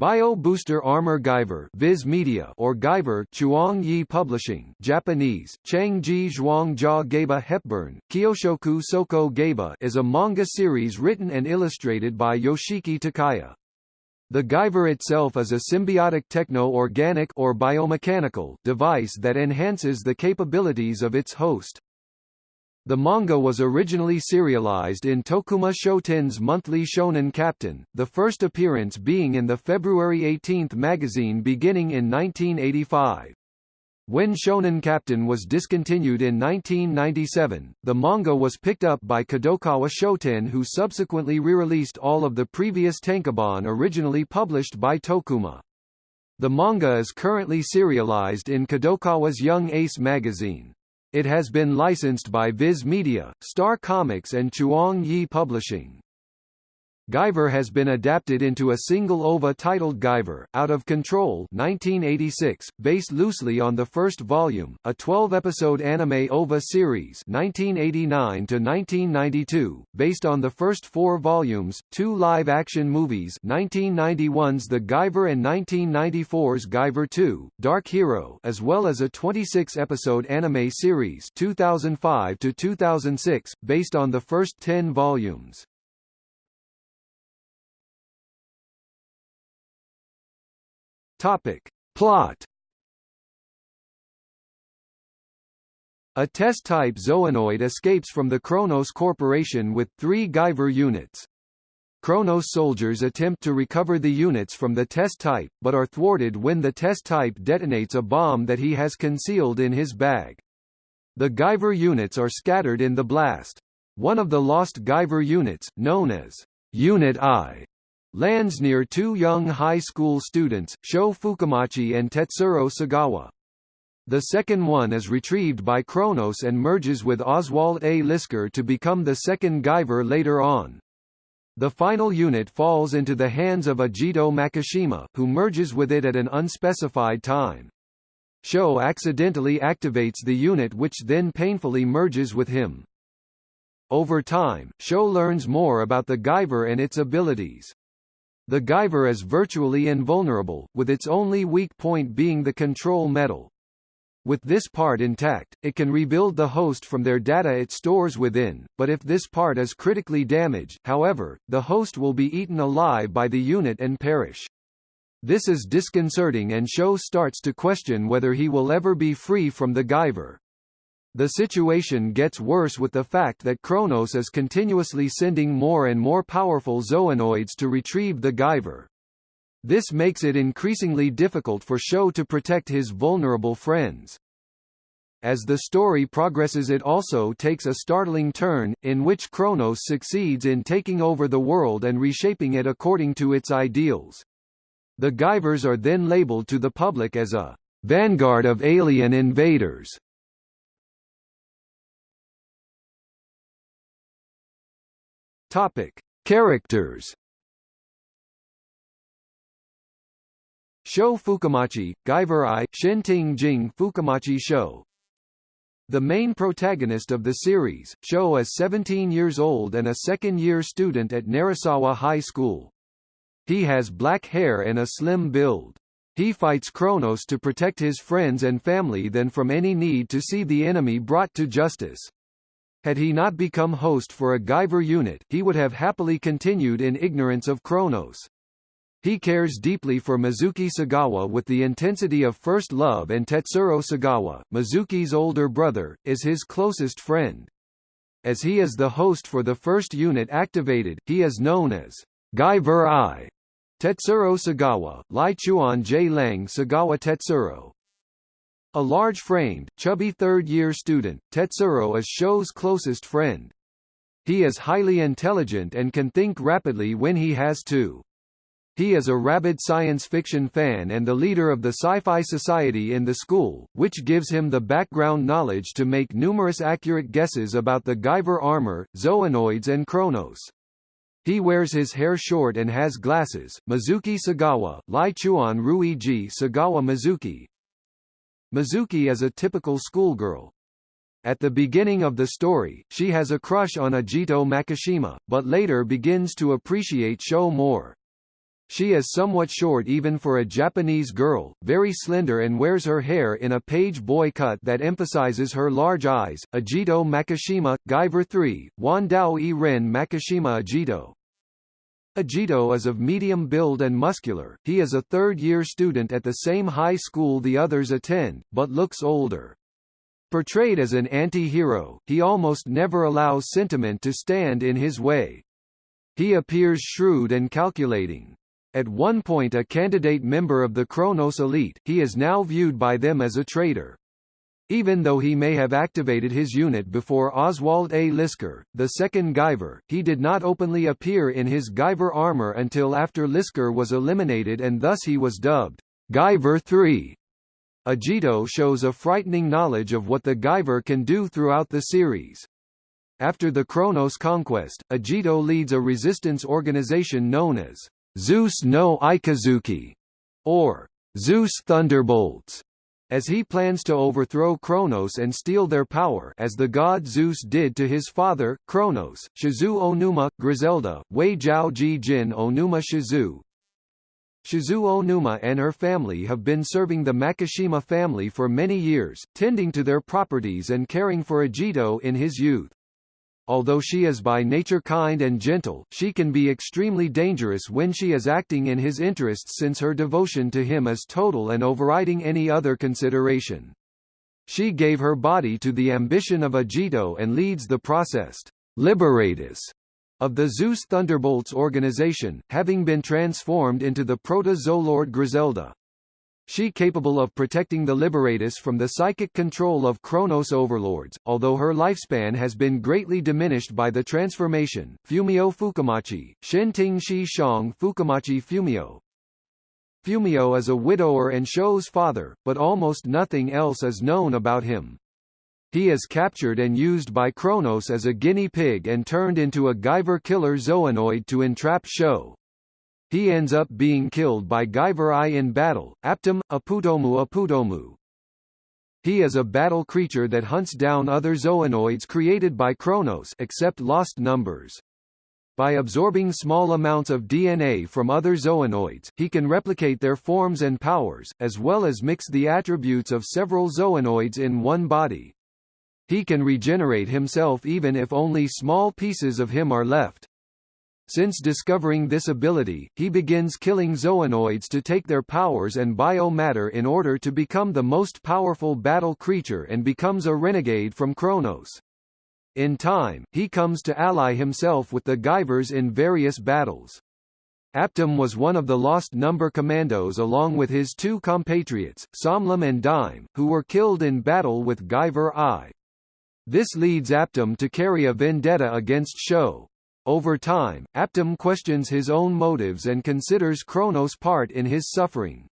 Bio Booster Armor Guyver Viz Media or Guyver Chuang Yi Publishing Japanese, Changji Zhuang Jia Gaba Hepburn, Kyoshoku Soko Gaba is a manga series written and illustrated by Yoshiki Takaya. The Guyver itself is a symbiotic techno-organic or biomechanical device that enhances the capabilities of its host. The manga was originally serialized in Tokuma Shoten's monthly Shonen Captain, the first appearance being in the February 18 magazine beginning in 1985. When Shonen Captain was discontinued in 1997, the manga was picked up by Kadokawa Shoten who subsequently re-released all of the previous tankobon originally published by Tokuma. The manga is currently serialized in Kadokawa's Young Ace magazine. It has been licensed by Viz Media, Star Comics and Chuang Yi Publishing. Guyver has been adapted into a single OVA titled Guyver, Out of Control 1986, based loosely on the first volume, a 12-episode anime OVA series 1989-1992, based on the first four volumes, two live-action movies 1991's The Guyver and 1994's Guyver 2, Dark Hero as well as a 26-episode anime series 2005-2006, based on the first 10 volumes. Topic. Plot A test-type Zoanoid escapes from the Kronos Corporation with three Guyver units. Kronos soldiers attempt to recover the units from the test type, but are thwarted when the test type detonates a bomb that he has concealed in his bag. The Guyver units are scattered in the blast. One of the lost Guyver units, known as Unit I, lands near two young high school students, Sho Fukamachi and Tetsuro Sagawa. The second one is retrieved by Kronos and merges with Oswald A. Lisker to become the second Guyver later on. The final unit falls into the hands of Ajito Makishima, who merges with it at an unspecified time. Sho accidentally activates the unit which then painfully merges with him. Over time, Sho learns more about the Guyver and its abilities. The Guyver is virtually invulnerable, with its only weak point being the control metal. With this part intact, it can rebuild the host from their data it stores within, but if this part is critically damaged, however, the host will be eaten alive by the unit and perish. This is disconcerting and Sho starts to question whether he will ever be free from the Guyver. The situation gets worse with the fact that Kronos is continuously sending more and more powerful zoanoids to retrieve the Guyver. This makes it increasingly difficult for Sho to protect his vulnerable friends. As the story progresses it also takes a startling turn, in which Kronos succeeds in taking over the world and reshaping it according to its ideals. The Guyvers are then labeled to the public as a vanguard of alien invaders, Topic: Characters. Sho Fukamachi, Guyver I, Shenting Jing Fukamachi Sho. The main protagonist of the series, Sho is 17 years old and a second-year student at Narasawa High School. He has black hair and a slim build. He fights Kronos to protect his friends and family than from any need to see the enemy brought to justice. Had he not become host for a Guyver unit, he would have happily continued in ignorance of Kronos. He cares deeply for Mizuki Sagawa with the intensity of first love and Tetsuro Sagawa, Mizuki's older brother, is his closest friend. As he is the host for the first unit activated, he is known as Guyver I. Tetsuro Sagawa, Lai Chuan J. Lang Sagawa Tetsuro, a large-framed, chubby third-year student, Tetsuro is Sho's closest friend. He is highly intelligent and can think rapidly when he has to. He is a rabid science fiction fan and the leader of the Sci-Fi Society in the school, which gives him the background knowledge to make numerous accurate guesses about the Guyver armor, Zoanoids and Kronos. He wears his hair short and has glasses. Mizuki Sagawa, Lai Chuan Ruiji Sagawa Mizuki, Mizuki is a typical schoolgirl. At the beginning of the story, she has a crush on Ajito Makishima, but later begins to appreciate Sho more. She is somewhat short even for a Japanese girl, very slender and wears her hair in a page boy cut that emphasizes her large eyes. Ajito Makishima, Guyver 3, Wandao E Ren Makishima Ajito. Ajito is of medium build and muscular, he is a third-year student at the same high school the others attend, but looks older. Portrayed as an anti-hero, he almost never allows sentiment to stand in his way. He appears shrewd and calculating. At one point a candidate member of the Kronos elite, he is now viewed by them as a traitor. Even though he may have activated his unit before Oswald A. Lisker, the second Guyver, he did not openly appear in his Guyver armor until after Lisker was eliminated and thus he was dubbed Guyver 3. Ajito shows a frightening knowledge of what the Guyver can do throughout the series. After the Kronos conquest, Ajito leads a resistance organization known as Zeus no Ikazuchi, or Zeus Thunderbolts, as he plans to overthrow Kronos and steal their power as the god Zeus did to his father, Kronos, Shizu Onuma, Griselda, Wei Jiao Ji Jin Onuma Shizu. Shizu Onuma and her family have been serving the Makishima family for many years, tending to their properties and caring for Ajito in his youth. Although she is by nature kind and gentle, she can be extremely dangerous when she is acting in his interests since her devotion to him is total and overriding any other consideration. She gave her body to the ambition of Ajito and leads the processed liberatus of the Zeus Thunderbolts organization, having been transformed into the Proto-Zoolord Griselda she capable of protecting the Liberatus from the psychic control of Kronos overlords, although her lifespan has been greatly diminished by the transformation. Fumio Fukamachi, Shenting Shi Shang Fukamachi Fumio. Fumio is a widower and Sho's father, but almost nothing else is known about him. He is captured and used by Kronos as a guinea pig and turned into a Guyver killer zoanoid to entrap Sho. He ends up being killed by Guyver in battle, Aptum, Aputomu Aputomu. He is a battle creature that hunts down other zoanoids created by Kronos except lost numbers. By absorbing small amounts of DNA from other zoanoids, he can replicate their forms and powers, as well as mix the attributes of several zoanoids in one body. He can regenerate himself even if only small pieces of him are left. Since discovering this ability, he begins killing zoanoids to take their powers and biomatter in order to become the most powerful battle creature and becomes a renegade from Kronos. In time, he comes to ally himself with the Guyvers in various battles. Aptum was one of the lost number commandos along with his two compatriots, Somlum and Dime, who were killed in battle with Guyver I. This leads Aptum to carry a vendetta against Sho, over time, Aptum questions his own motives and considers Kronos' part in his suffering.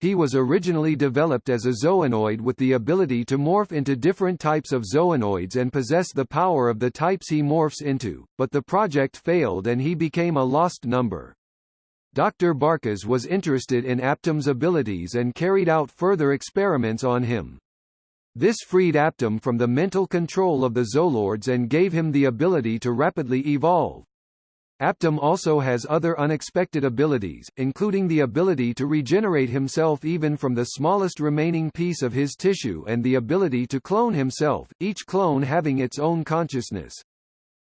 He was originally developed as a zoanoid with the ability to morph into different types of zoanoids and possess the power of the types he morphs into, but the project failed and he became a lost number. Dr. Barkas was interested in Aptum's abilities and carried out further experiments on him. This freed Aptum from the mental control of the Zoolords and gave him the ability to rapidly evolve. Aptum also has other unexpected abilities, including the ability to regenerate himself even from the smallest remaining piece of his tissue and the ability to clone himself, each clone having its own consciousness.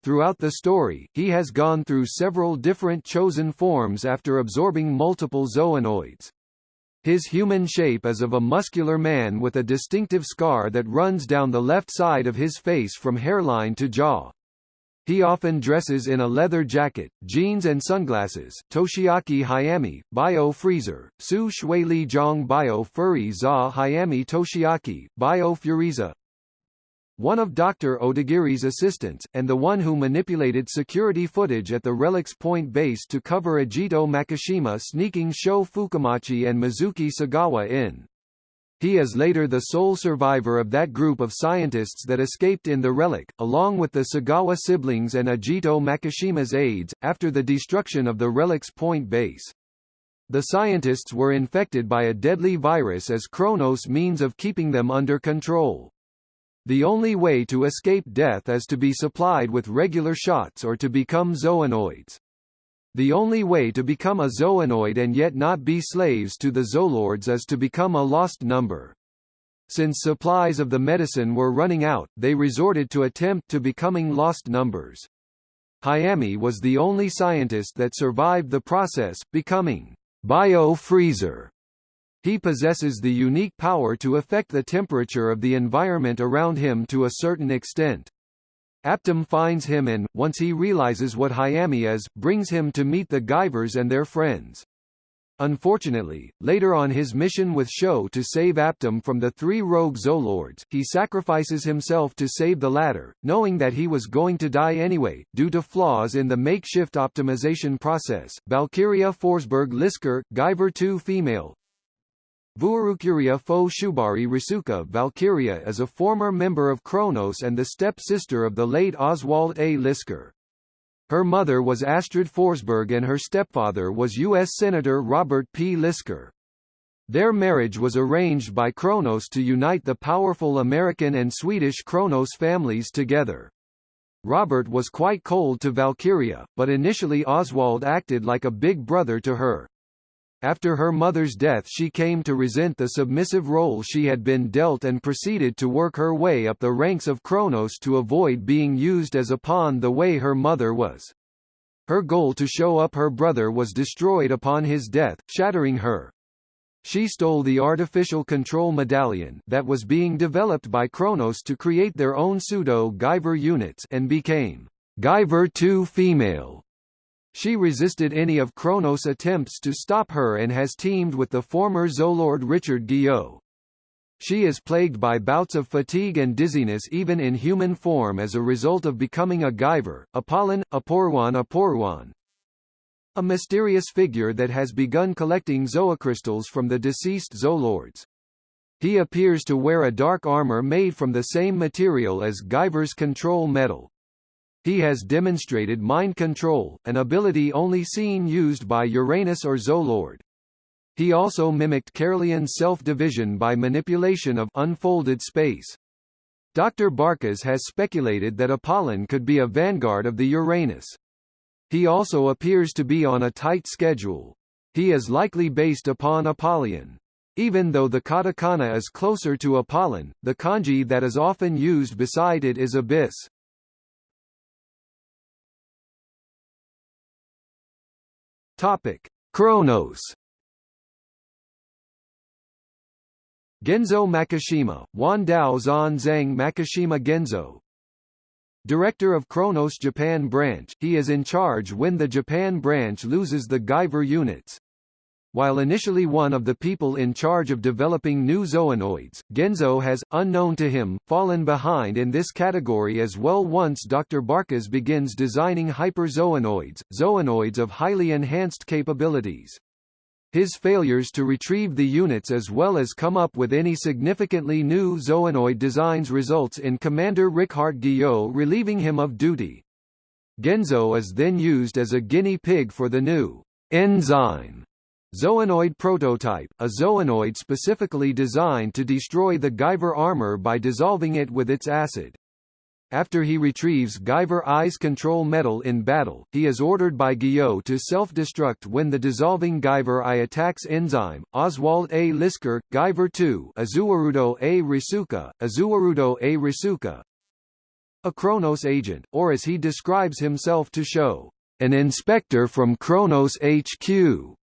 Throughout the story, he has gone through several different chosen forms after absorbing multiple zoanoids. His human shape is of a muscular man with a distinctive scar that runs down the left side of his face from hairline to jaw. He often dresses in a leather jacket, jeans and sunglasses. Toshiaki Hayami, Bio Freezer, Su Shui Li Zhong Bio Furry Za Hayami Toshiaki, Bio Furiza, one of Dr. Odagiri's assistants, and the one who manipulated security footage at the Relics Point base to cover Ajito Makishima sneaking Sho Fukamachi and Mizuki Sagawa in. He is later the sole survivor of that group of scientists that escaped in the relic, along with the Sagawa siblings and Ajito Makishima's aides, after the destruction of the Relic's Point base. The scientists were infected by a deadly virus as Kronos' means of keeping them under control. The only way to escape death is to be supplied with regular shots or to become zoanoids. The only way to become a Zoanoid and yet not be slaves to the Zolords is to become a lost number. Since supplies of the medicine were running out, they resorted to attempt to becoming lost numbers. Hayami was the only scientist that survived the process, becoming bio-freezer. He possesses the unique power to affect the temperature of the environment around him to a certain extent. Aptum finds him and, once he realizes what Hayami is, brings him to meet the Guyvers and their friends. Unfortunately, later on his mission with Sho to save Aptum from the three rogue Zolords, he sacrifices himself to save the latter, knowing that he was going to die anyway, due to flaws in the makeshift optimization process. Valkyria Forsberg Lisker, Guyver 2 female, Vuorukuria fo Shubari Risuka Valkyria is a former member of Kronos and the step-sister of the late Oswald A. Lisker. Her mother was Astrid Forsberg and her stepfather was U.S. Senator Robert P. Lisker. Their marriage was arranged by Kronos to unite the powerful American and Swedish Kronos families together. Robert was quite cold to Valkyria, but initially Oswald acted like a big brother to her. After her mother's death she came to resent the submissive role she had been dealt and proceeded to work her way up the ranks of Kronos to avoid being used as a pawn the way her mother was. Her goal to show up her brother was destroyed upon his death, shattering her. She stole the artificial control medallion that was being developed by Kronos to create their own pseudo-Guyver units and became Guyver 2 female. She resisted any of Kronos' attempts to stop her and has teamed with the former Zolord Richard Guillot. She is plagued by bouts of fatigue and dizziness even in human form as a result of becoming a Guyver, Apollon, Aporwan Aporwan, a mysterious figure that has begun collecting zoocrystals from the deceased Zolords. He appears to wear a dark armor made from the same material as Guyver's control metal. He has demonstrated mind control, an ability only seen used by Uranus or Zolord. He also mimicked Carlian's self-division by manipulation of unfolded space. Dr. Barkas has speculated that Apollon could be a vanguard of the Uranus. He also appears to be on a tight schedule. He is likely based upon Apollyon. Even though the katakana is closer to Apollon, the kanji that is often used beside it is abyss. Topic: Kronos. Genzo Makishima, Wandao Zan Zhang Makishima Genzo Director of Kronos Japan branch, he is in charge when the Japan branch loses the Guyver units. While initially one of the people in charge of developing new zoanoids, Genzo has, unknown to him, fallen behind in this category as well once Dr. Barkas begins designing hyperzoanoids, zoanoids of highly enhanced capabilities. His failures to retrieve the units as well as come up with any significantly new zoanoid designs results in Commander Richard Guillot relieving him of duty. Genzo is then used as a guinea pig for the new enzyme Zoanoid prototype, a zoanoid specifically designed to destroy the Guyver armor by dissolving it with its acid. After he retrieves Guyver I's control metal in battle, he is ordered by Guillot to self-destruct when the dissolving Guyver I attacks Enzyme, Oswald A. Lisker, Guyver 2 Azuarudo A. Risuka, Azuarudo A. Risuka, a Kronos agent, or as he describes himself to Sho, an inspector from Kronos HQ.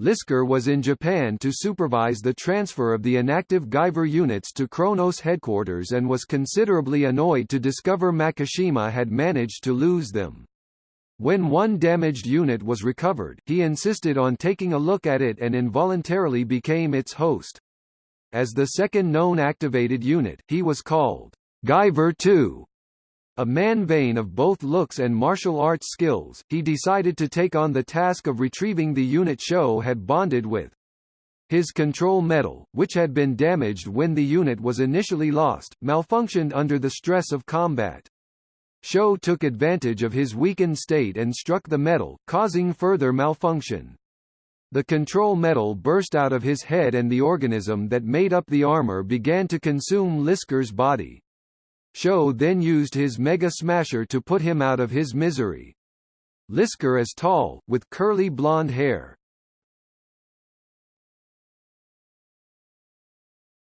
Lisker was in Japan to supervise the transfer of the inactive Guyver units to Kronos headquarters and was considerably annoyed to discover Makishima had managed to lose them. When one damaged unit was recovered, he insisted on taking a look at it and involuntarily became its host. As the second known activated unit, he was called Guyver 2 a man vain of both looks and martial arts skills, he decided to take on the task of retrieving the unit Sho had bonded with. His control metal, which had been damaged when the unit was initially lost, malfunctioned under the stress of combat. Sho took advantage of his weakened state and struck the metal, causing further malfunction. The control metal burst out of his head and the organism that made up the armor began to consume Lisker's body. Sho then used his Mega Smasher to put him out of his misery. Lisker is tall, with curly blonde hair.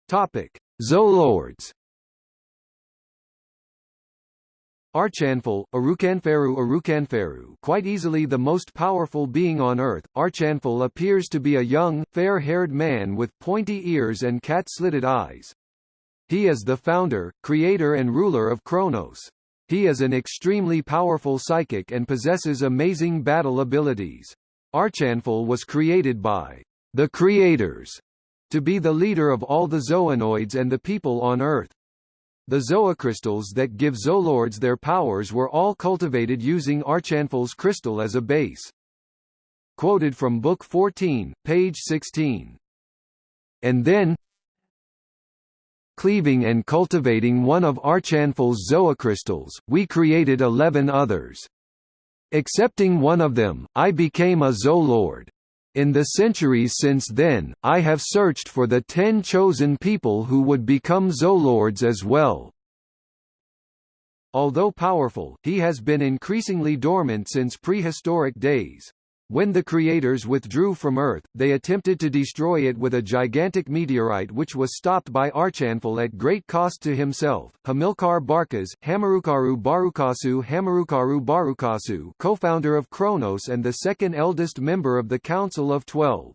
Topic: Zoolords. Archanfal, Arukanferu Arukanferu quite easily the most powerful being on Earth, Archanfal appears to be a young, fair-haired man with pointy ears and cat-slitted eyes. He is the founder, creator and ruler of Kronos. He is an extremely powerful psychic and possesses amazing battle abilities. Archanfal was created by the creators to be the leader of all the zoanoids and the people on Earth. The zoocrystals that give zoolords their powers were all cultivated using Archanfal's crystal as a base. Quoted from Book 14, page 16. And then, cleaving and cultivating one of Archanfal's zoocrystals, we created eleven others. Accepting one of them, I became a zoolord. In the centuries since then, I have searched for the ten chosen people who would become Zoolords as well. Although powerful, he has been increasingly dormant since prehistoric days. When the creators withdrew from Earth, they attempted to destroy it with a gigantic meteorite which was stopped by Archanfal at great cost to himself. Hamilcar Barkas, Hamarukaru Barukasu Hamarukaru Barukasu co-founder of Kronos and the second eldest member of the Council of Twelve.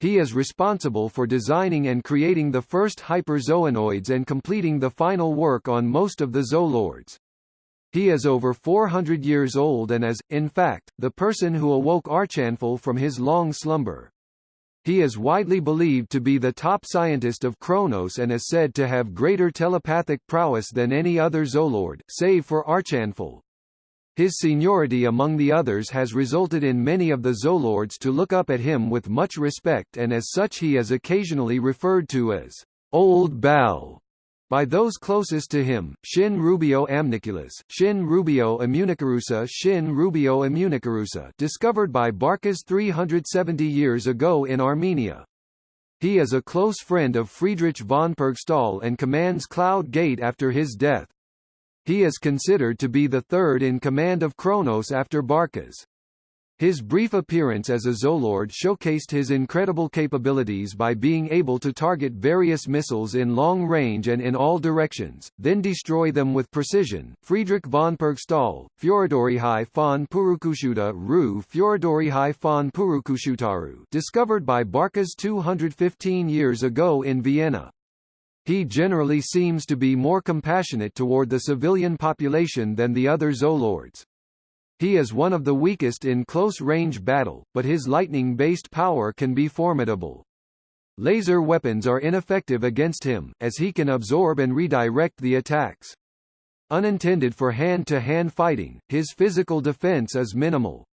He is responsible for designing and creating the first hyperzoanoids and completing the final work on most of the zoolords. He is over 400 years old and is, in fact, the person who awoke Archanfal from his long slumber. He is widely believed to be the top scientist of Kronos and is said to have greater telepathic prowess than any other Zolord, save for Archanfal. His seniority among the others has resulted in many of the Zolords to look up at him with much respect and as such he is occasionally referred to as Old Bal. By those closest to him, Shin Rubio amniculus, Shin Rubio immunicarusa Shin Rubio immunicarusa discovered by Barkas 370 years ago in Armenia. He is a close friend of Friedrich von Purgstall and commands Cloud Gate after his death. He is considered to be the third in command of Kronos after Barkas. His brief appearance as a Zolord showcased his incredible capabilities by being able to target various missiles in long range and in all directions, then destroy them with precision. Friedrich von Purgstall, Fioridorihai von Purukushuta Ru Fioridorihai von Purukushutaru discovered by Barkas 215 years ago in Vienna. He generally seems to be more compassionate toward the civilian population than the other Zoolords. He is one of the weakest in close-range battle, but his lightning-based power can be formidable. Laser weapons are ineffective against him, as he can absorb and redirect the attacks. Unintended for hand-to-hand -hand fighting, his physical defense is minimal.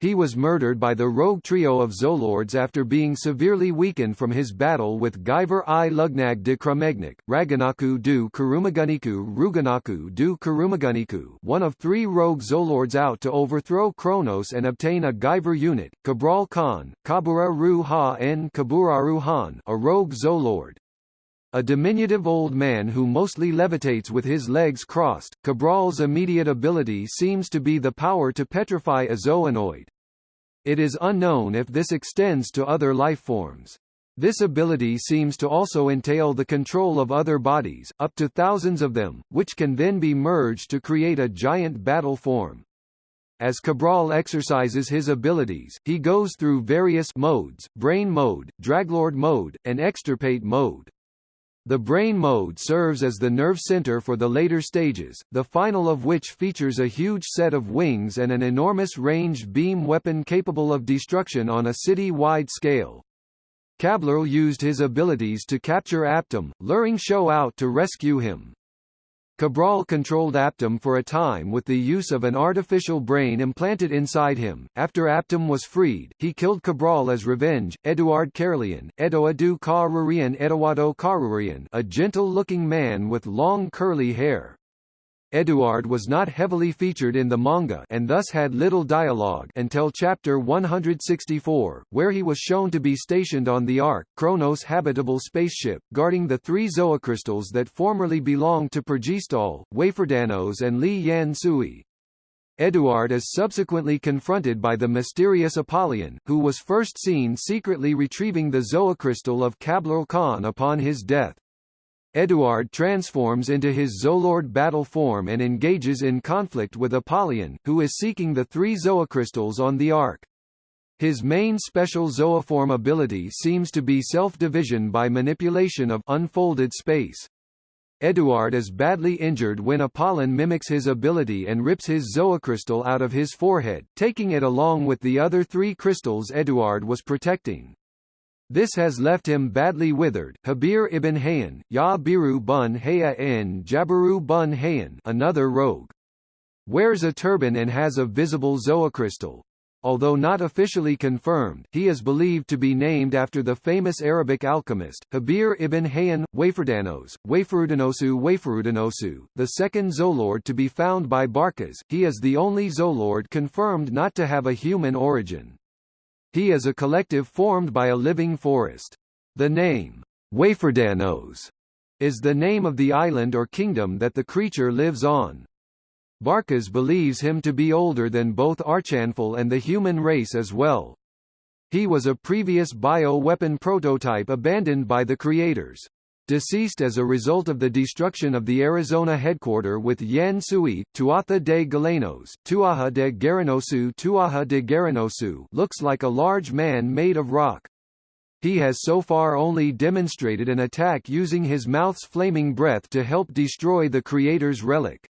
He was murdered by the rogue trio of Zolords after being severely weakened from his battle with Guyver i Lugnag de Krumegnik, Raganaku du Kurumaguniku Ruganaku du Kurumaguniku one of three rogue Zolords out to overthrow Kronos and obtain a Guyver unit, Cabral Khan, Kabura Ru Ha en Kaburaru Han a rogue Zoolord. A diminutive old man who mostly levitates with his legs crossed, Cabral's immediate ability seems to be the power to petrify a zoanoid. It is unknown if this extends to other lifeforms. This ability seems to also entail the control of other bodies, up to thousands of them, which can then be merged to create a giant battle form. As Cabral exercises his abilities, he goes through various modes, brain mode, draglord mode, and extirpate mode. The brain mode serves as the nerve center for the later stages, the final of which features a huge set of wings and an enormous ranged beam weapon capable of destruction on a city-wide scale. Cabral used his abilities to capture Aptum, luring Sho out to rescue him. Cabral controlled Aptum for a time with the use of an artificial brain implanted inside him. After Aptum was freed, he killed Cabral as revenge. Eduard Carlian, Edoadu Karurian Eduardo Karurian, a gentle-looking man with long curly hair. Eduard was not heavily featured in the manga and thus had little dialogue until chapter 164, where he was shown to be stationed on the Ark, Kronos' habitable spaceship, guarding the three zoocrystals that formerly belonged to Pergistal, Waferdanos and Li Yan Sui. Eduard is subsequently confronted by the mysterious Apollyon, who was first seen secretly retrieving the zoocrystal of Kablur Khan upon his death. Eduard transforms into his Zolord battle form and engages in conflict with Apollyon, who is seeking the three zoocrystals on the Ark. His main special zooform ability seems to be self-division by manipulation of unfolded space. Eduard is badly injured when Apollon mimics his ability and rips his zoocrystal out of his forehead, taking it along with the other three crystals Eduard was protecting. This has left him badly withered. Jabir ibn Hayyan, Ya Biru bun Hayya n bun Hayyan another rogue. Wears a turban and has a visible zoocrystal. Although not officially confirmed, he is believed to be named after the famous Arabic alchemist, Jabir ibn Hayyan, Waferdanos, Waferudanosu Waferudanosu, the second Zoolord to be found by Barkas. He is the only Zoolord confirmed not to have a human origin. He is a collective formed by a living forest. The name, Waferdanos, is the name of the island or kingdom that the creature lives on. Barkas believes him to be older than both Archanfal and the human race as well. He was a previous bio-weapon prototype abandoned by the creators. Deceased as a result of the destruction of the Arizona headquarter with Yan Sui, Tuatha de Galenos, Tuaha de Garanosu Tuaha de Garanosu looks like a large man made of rock. He has so far only demonstrated an attack using his mouth's flaming breath to help destroy the creator's relic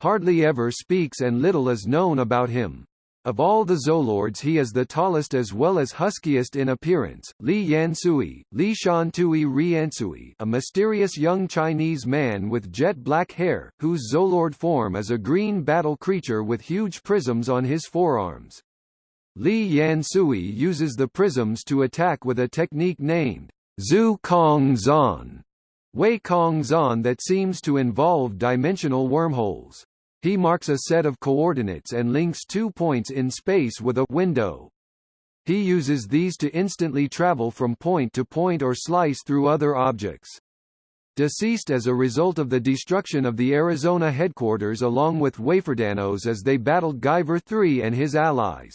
hardly ever speaks and little is known about him. Of all the Zoolords he is the tallest as well as huskiest in appearance. Li Yansui, Li Shantui Riansui, a mysterious young Chinese man with jet black hair, whose Zoolord form is a green battle creature with huge prisms on his forearms. Li Yansui uses the prisms to attack with a technique named Zhu Kong Zan, Wei Kong Zan that seems to involve dimensional wormholes. He marks a set of coordinates and links two points in space with a window. He uses these to instantly travel from point to point or slice through other objects. Deceased as a result of the destruction of the Arizona headquarters along with Waferdanos as they battled Guyver III and his allies.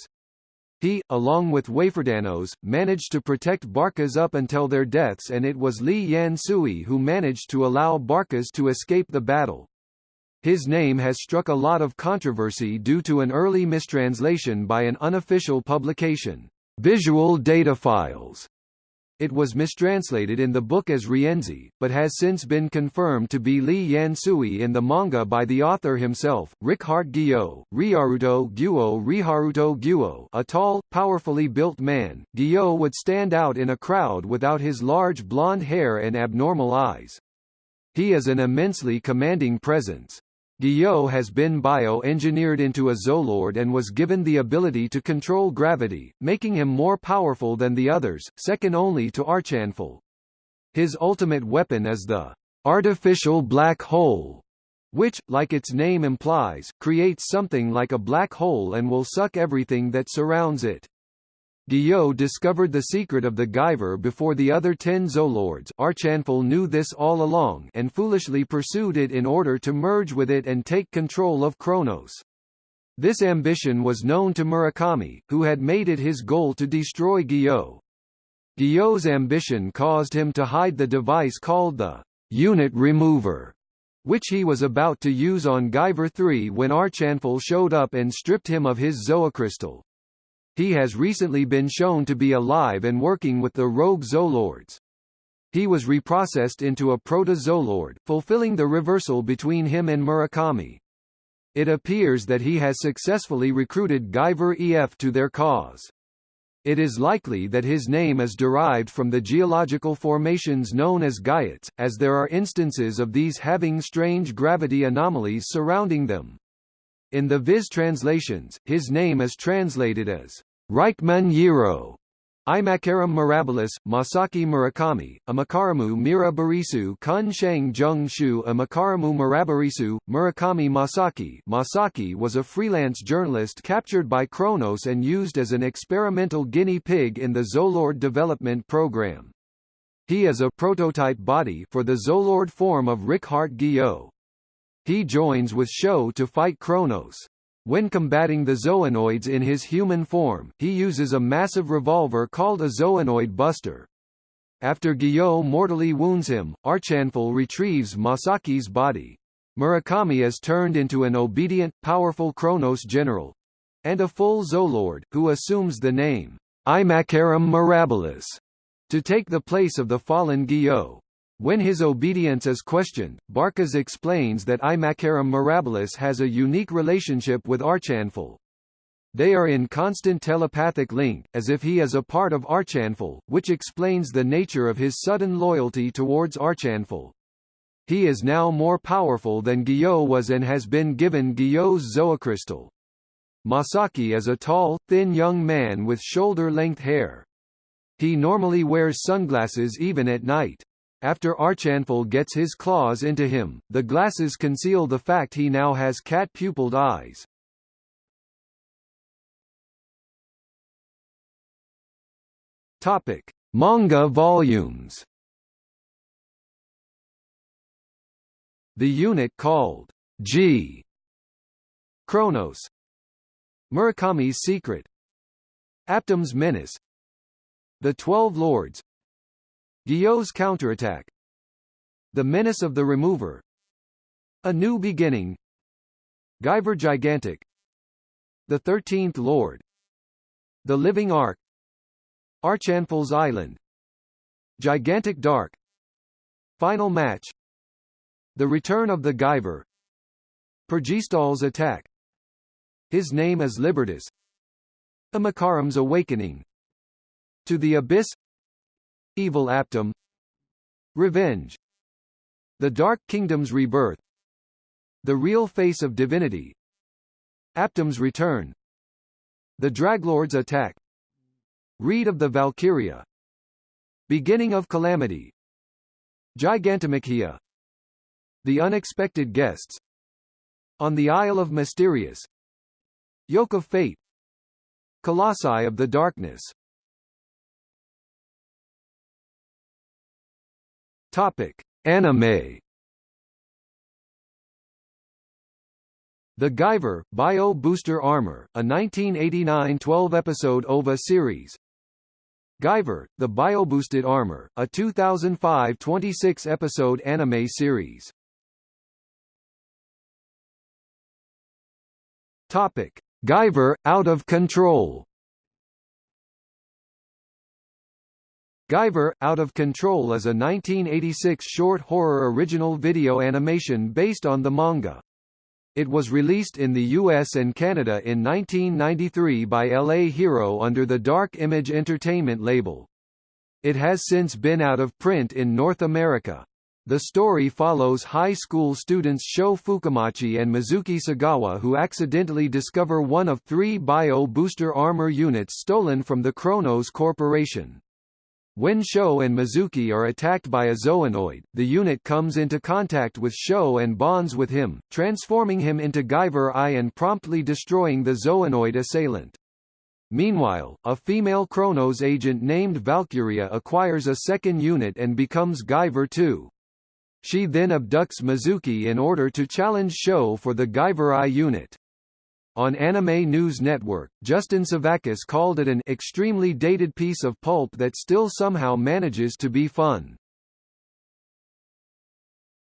He, along with Waferdanos, managed to protect Barkas up until their deaths and it was Li Yan Sui who managed to allow Barkas to escape the battle. His name has struck a lot of controversy due to an early mistranslation by an unofficial publication, Visual Data Files. It was mistranslated in the book as Rienzi, but has since been confirmed to be Li Yansui in the manga by the author himself, Rickhart Gyo, Ryaruto Guo Riharuto Guo a tall, powerfully built man, Gyo would stand out in a crowd without his large blonde hair and abnormal eyes. He is an immensely commanding presence. Gyo has been bio-engineered into a Zoolord and was given the ability to control gravity, making him more powerful than the others, second only to Archanfal. His ultimate weapon is the artificial black hole, which, like its name implies, creates something like a black hole and will suck everything that surrounds it. Gyo discovered the secret of the Guyver before the other ten Zoolords Archanfal knew this all along and foolishly pursued it in order to merge with it and take control of Kronos. This ambition was known to Murakami, who had made it his goal to destroy Gyo. Gyo's ambition caused him to hide the device called the unit remover, which he was about to use on Guyver 3 when Archanfal showed up and stripped him of his zoocrystal. He has recently been shown to be alive and working with the rogue Zoolords. He was reprocessed into a proto-Zoolord, fulfilling the reversal between him and Murakami. It appears that he has successfully recruited Guyver EF to their cause. It is likely that his name is derived from the geological formations known as Guyots, as there are instances of these having strange gravity anomalies surrounding them. In the Viz translations, his name is translated as Reichman Yiro. Imakarum Mirabilis, Masaki Murakami, Amakaramu Mirabarisu Kun Sheng Jung Shu Amakaramu Mirabarisu, Murakami Masaki Masaki was a freelance journalist captured by Kronos and used as an experimental guinea pig in the Zolord development program. He is a prototype body for the Zolord form of Rickhart Gyo. He joins with Sho to fight Kronos. When combating the Zoanoids in his human form, he uses a massive revolver called a Zoanoid Buster. After Gyo mortally wounds him, Archanfal retrieves Masaki's body. Murakami is turned into an obedient, powerful Kronos general and a full Zoolord, who assumes the name Imakarum Mirabilis to take the place of the fallen Gyo. When his obedience is questioned, Barkas explains that Imakarum Mirabilis has a unique relationship with Archanfal. They are in constant telepathic link, as if he is a part of Archanfal, which explains the nature of his sudden loyalty towards Archanfal. He is now more powerful than Gyo was and has been given Gyo's Zoocrystal. Masaki is a tall, thin young man with shoulder-length hair. He normally wears sunglasses even at night. After Archanfal gets his claws into him, the glasses conceal the fact he now has cat-pupilled eyes. Topic: Manga volumes. The unit called G. Kronos. Murakami's Secret. Aptom's Menace. The Twelve Lords Gyo's Counterattack. The Menace of the Remover. A New Beginning. Guyver Gigantic. The Thirteenth Lord. The Living Ark. Archanfal's Island. Gigantic Dark. Final Match. The Return of the Guyver. Pergistal's Attack. His Name is Libertas Imakarum's Awakening. To the Abyss Evil Aptum. Revenge. The Dark Kingdom's Rebirth. The Real Face of Divinity. Aptum's Return. The Draglord's Attack. Reed of the Valkyria. Beginning of Calamity. Gigantomachia The Unexpected Guests. On the Isle of Mysterious. Yoke of Fate. Colossi of the Darkness Topic: Anime. The Guyver, Bio Booster Armor, a 1989 12-episode OVA series. Guyver, the Bio-Boosted Armor, a 2005 26-episode anime series. Topic: Guyver, Out of Control. Guyver, Out of Control is a 1986 short horror original video animation based on the manga. It was released in the US and Canada in 1993 by LA Hero under the Dark Image Entertainment label. It has since been out of print in North America. The story follows high school students Sho Fukamachi and Mizuki Sagawa who accidentally discover one of three Bio Booster armor units stolen from the Kronos Corporation. When Sho and Mizuki are attacked by a Zoanoid, the unit comes into contact with Sho and bonds with him, transforming him into Guyver I and promptly destroying the Zoanoid assailant. Meanwhile, a female Kronos agent named Valkyria acquires a second unit and becomes Guyver II. She then abducts Mizuki in order to challenge Sho for the Guyver I unit. On Anime News Network, Justin Sevakis called it an extremely dated piece of pulp that still somehow manages to be fun.